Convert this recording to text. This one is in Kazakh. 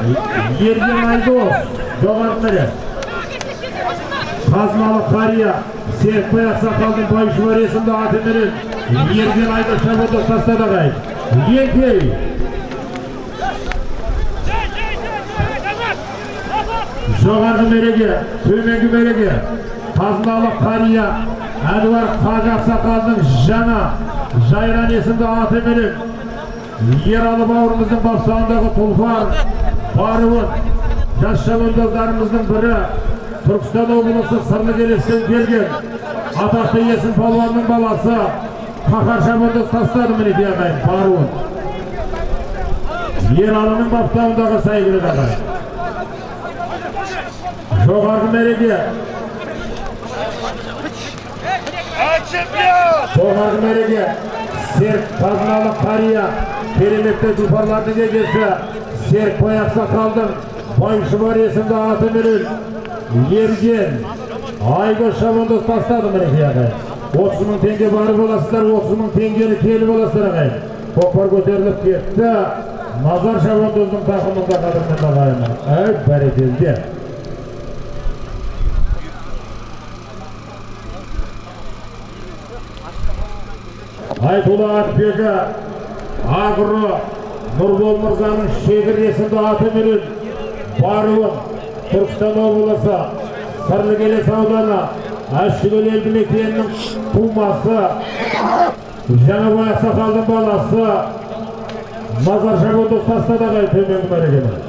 Ерген Айдос, жоғарғы мәре. Қазмалы қария, Серікбай Ақсақалдың байшылар есімді атыменен Ерген Айдос шабандоз тастады ағай. Еңкей, жоғарғы мереге, төменгі мереге, қазыналы қария, әнуар қажы ақсақалдың жаңа жайран есімді атыменен Ералы бауырымыздың бапсағындағы тұлпар. Баруын жас шабандоздарымыздың бірі Түркістан облысы сырлы келестен келген атақты есім палуанның баласы қаһар шабандоз тастады мінекей ағайын баруын Ералының баптауындағы сәйгүлік ағайын жоғарғы мереке. Жоғарғы мереке. Серік қазыналы қария кереметті тұлпарлардың егесі серікбай ақсақалдың байшұбар есімді атыменен ерген айдос шабандоз тастады мінекей ағайын отыз мың теңге барып аласыздар отыз мың теңгені келіп аласыздар ағайын. Көкпар көтеріліп кетті. Назар шабандоздың тақымында қадірменді ағайын әй бәрекелді айтулы атбегі агро нұрбол мырзаның шегір есімді атыменен баруын түркістан облысы сырлыкелес ауданы әшшігөл елді мекенінің тумасы жаңабай ақсақалдың баласы назар шабандоз тастады ағай төменгі мәрекені